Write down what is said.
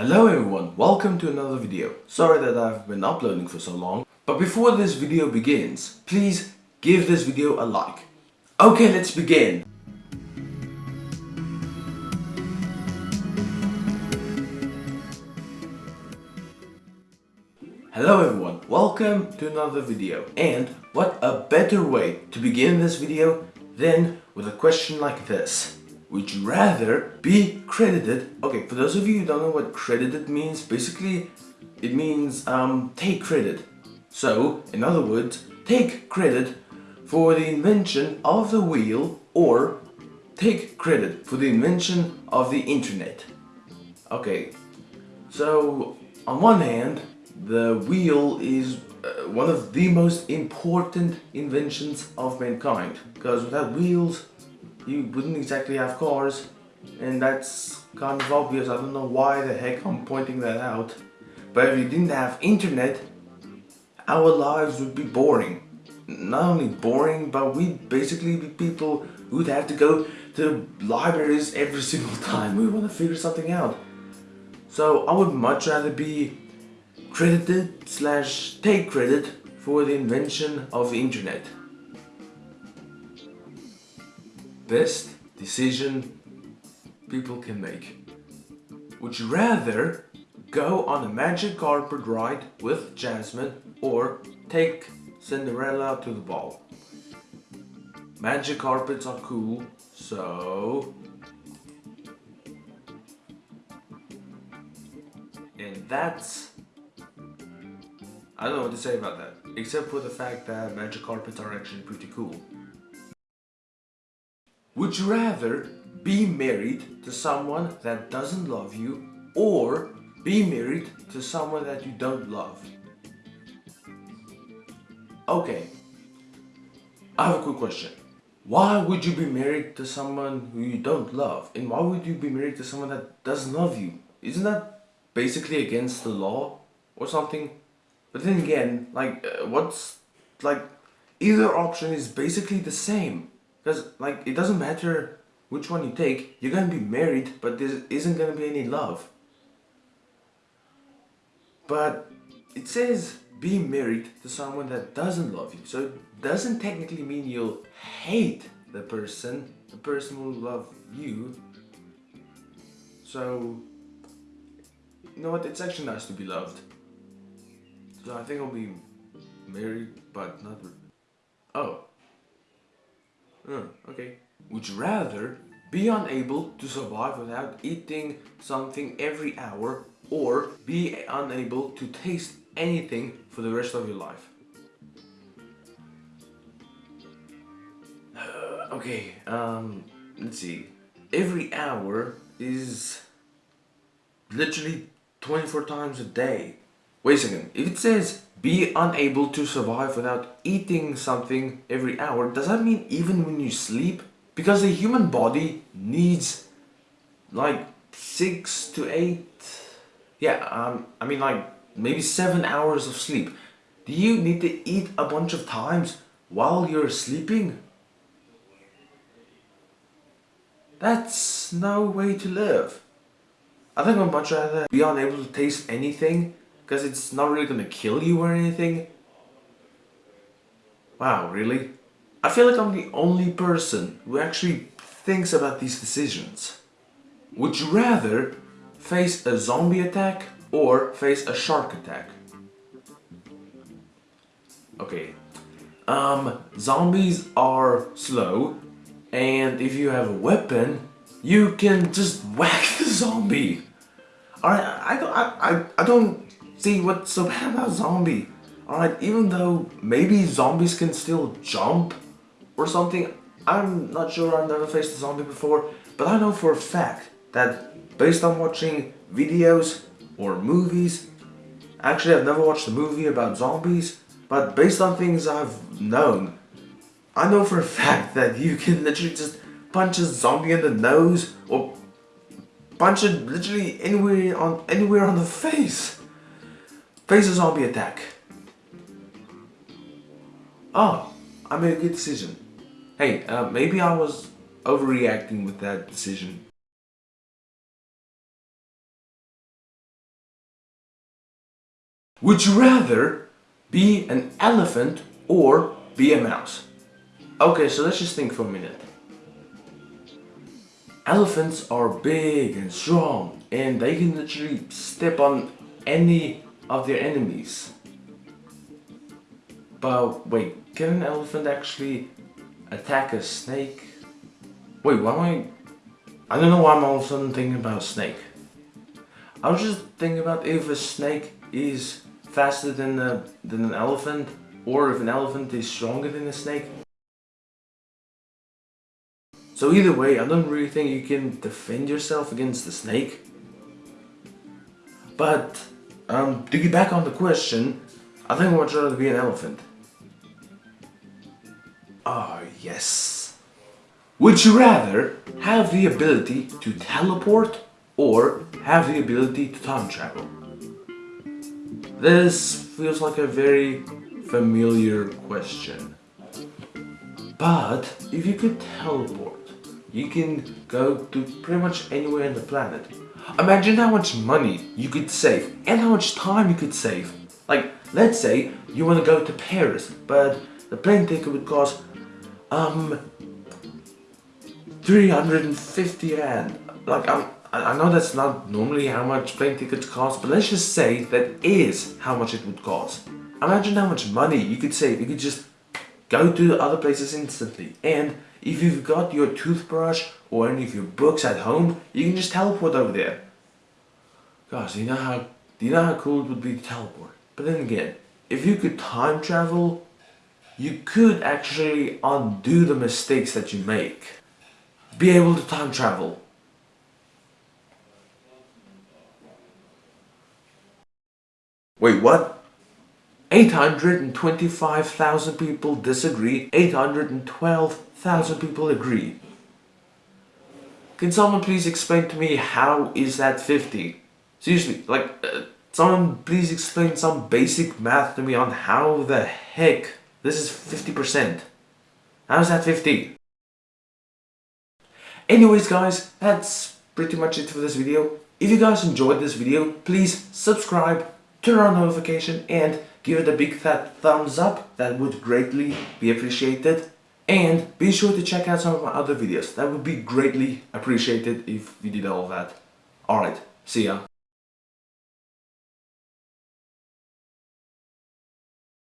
Hello everyone, welcome to another video. Sorry that I've been uploading for so long, but before this video begins, please give this video a like. Okay, let's begin. Hello everyone, welcome to another video. And what a better way to begin this video than with a question like this. Would you rather be credited? Okay, for those of you who don't know what credited means, basically it means um, take credit. So, in other words, take credit for the invention of the wheel or take credit for the invention of the internet. Okay, so on one hand, the wheel is uh, one of the most important inventions of mankind because without wheels you wouldn't exactly have cars and that's kind of obvious. I don't know why the heck I'm pointing that out. But if you didn't have internet our lives would be boring. Not only boring but we'd basically be people who'd have to go to libraries every single time we want to figure something out. So I would much rather be credited slash take credit for the invention of the internet best decision people can make. Would you rather go on a magic carpet ride with Jasmine or take Cinderella to the ball? Magic carpets are cool, so... And that's... I don't know what to say about that, except for the fact that magic carpets are actually pretty cool. Would you rather be married to someone that doesn't love you or be married to someone that you don't love? Okay, I have a quick question. Why would you be married to someone who you don't love? And why would you be married to someone that doesn't love you? Isn't that basically against the law or something? But then again, like, uh, what's, like, either option is basically the same. Because, like, it doesn't matter which one you take, you're gonna be married, but there isn't gonna be any love. But it says be married to someone that doesn't love you. So it doesn't technically mean you'll hate the person. The person will love you. So, you know what? It's actually nice to be loved. So I think I'll be married, but not... Uh, okay. Would you rather be unable to survive without eating something every hour or be unable to taste anything for the rest of your life? Okay, um, let's see. Every hour is literally 24 times a day. Wait a second, if it says be unable to survive without eating something every hour, does that mean even when you sleep? Because the human body needs like six to eight, yeah, um, I mean like maybe seven hours of sleep. Do you need to eat a bunch of times while you're sleeping? That's no way to live. I think I'd much rather be unable to taste anything because it's not really gonna kill you or anything. Wow, really? I feel like I'm the only person who actually thinks about these decisions. Would you rather face a zombie attack or face a shark attack? Okay, um, zombies are slow and if you have a weapon, you can just whack the zombie. Alright, I I, I, I don't See, what's so bad about zombie? Alright, even though maybe zombies can still jump or something, I'm not sure, I've never faced a zombie before, but I know for a fact that based on watching videos or movies, actually I've never watched a movie about zombies, but based on things I've known, I know for a fact that you can literally just punch a zombie in the nose or punch it literally anywhere on anywhere on the face. Face a zombie attack. Oh, I made a good decision. Hey, uh, maybe I was overreacting with that decision. Would you rather be an elephant or be a mouse? Okay, so let's just think for a minute. Elephants are big and strong and they can literally step on any of their enemies. But wait, can an elephant actually attack a snake? Wait, why am I... I don't know why I'm all of a sudden thinking about a snake. I was just thinking about if a snake is faster than, a, than an elephant or if an elephant is stronger than a snake. So either way, I don't really think you can defend yourself against the snake. But, um, to get back on the question, I think I would rather be an elephant. Ah, oh, yes. Would you rather have the ability to teleport or have the ability to time travel? This feels like a very familiar question. But if you could teleport, you can go to pretty much anywhere on the planet. Imagine how much money you could save and how much time you could save. Like, let's say you want to go to Paris, but the plane ticket would cost, um, 350 rand. Like, I'm, I know that's not normally how much plane tickets cost, but let's just say that is how much it would cost. Imagine how much money you could save. You could just go to other places instantly. And if you've got your toothbrush or any of your books at home, you can just teleport over there. Gosh, do you know how do you know how cool it would be to teleport? But then again, if you could time travel, you could actually undo the mistakes that you make. Be able to time travel. Wait, what? 825,000 people disagree, 812,000 people agree. Can someone please explain to me how is that 50? Seriously, like, uh, someone please explain some basic math to me on how the heck this is 50%. How is that 50? Anyways guys, that's pretty much it for this video. If you guys enjoyed this video, please subscribe, turn on notification and give it a big fat thumbs up, that would greatly be appreciated. And be sure to check out some of my other videos, that would be greatly appreciated if you did all that. Alright, see ya.